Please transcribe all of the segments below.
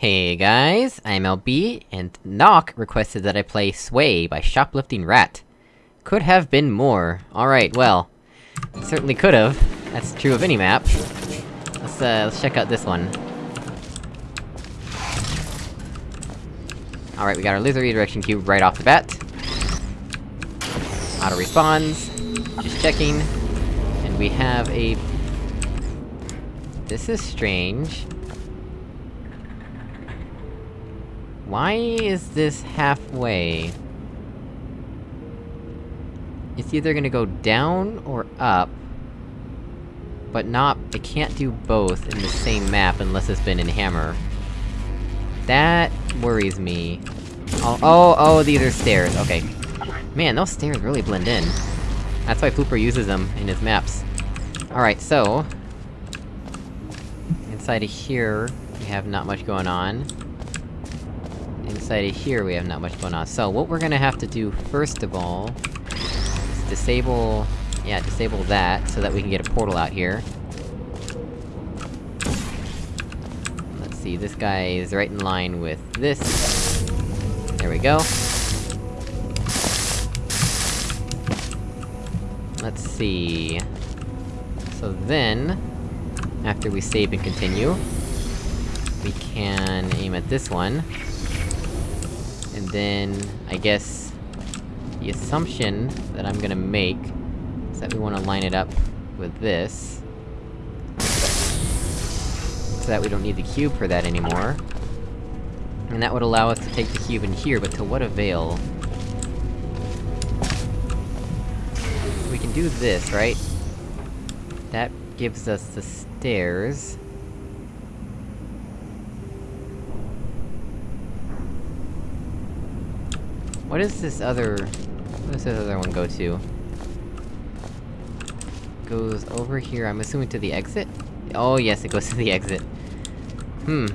Hey guys, I'm LB, and Knock requested that I play Sway by Shoplifting Rat. Could have been more. Alright, well... Certainly could've. That's true of any map. Let's, uh, let's check out this one. Alright, we got our laser redirection cube right off the bat. Auto respawns. Just checking. And we have a... This is strange. Why is this halfway? It's either gonna go down or up. But not- it can't do both in the same map unless it's been in Hammer. That worries me. Oh, oh, oh, these are stairs, okay. Man, those stairs really blend in. That's why Pooper uses them in his maps. Alright, so... Inside of here, we have not much going on. Inside of here we have not much going on. So, what we're gonna have to do first of all... is disable... Yeah, disable that, so that we can get a portal out here. Let's see, this guy is right in line with this. There we go. Let's see... So then... After we save and continue... We can aim at this one. And then, I guess... The assumption that I'm gonna make... is that we wanna line it up with this. So that we don't need the cube for that anymore. And that would allow us to take the cube in here, but to what avail? We can do this, right? That gives us the stairs. What is this other... What does this other one go to? Goes over here, I'm assuming to the exit? Oh yes, it goes to the exit. Hmm.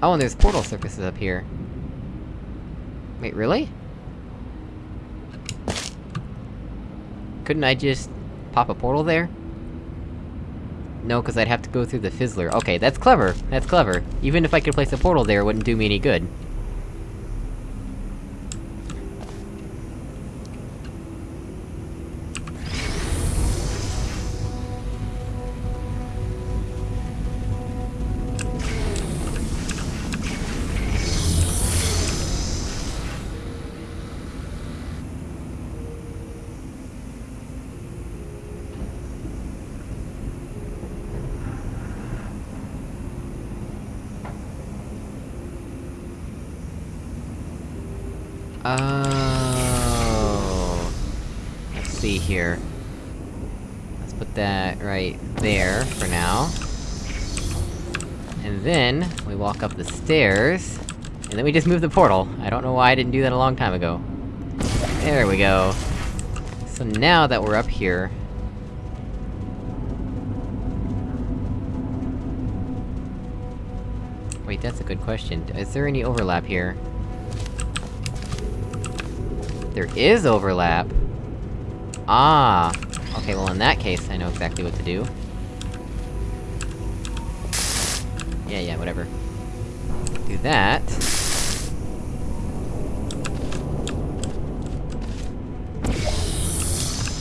Oh, and there's portal surfaces up here. Wait, really? Couldn't I just... pop a portal there? No, cause I'd have to go through the Fizzler. Okay, that's clever! That's clever. Even if I could place a portal there, it wouldn't do me any good. Oh. Let's see here. Let's put that right there, for now. And then, we walk up the stairs, and then we just move the portal. I don't know why I didn't do that a long time ago. There we go. So now that we're up here... Wait, that's a good question. Is there any overlap here? There is overlap! Ah! Okay, well in that case, I know exactly what to do. Yeah, yeah, whatever. Do that.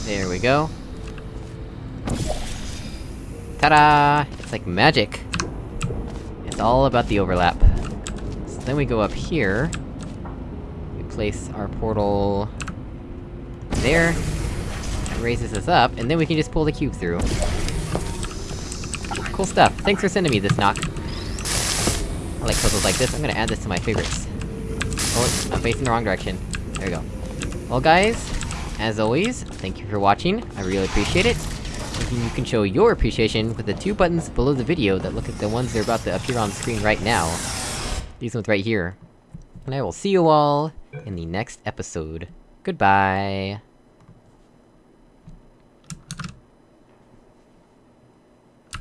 There we go. Ta-da! It's like magic! It's all about the overlap. So then we go up here place our portal... there. Raises us up, and then we can just pull the cube through. Cool stuff. Thanks for sending me this, Knock. I like puzzles like this, I'm gonna add this to my favorites. Oh, I'm facing the wrong direction. There we go. Well guys, as always, thank you for watching, I really appreciate it. You can show your appreciation with the two buttons below the video that look at the ones that are about to appear on screen right now. These ones right here. And I will see you all in the next episode. Goodbye!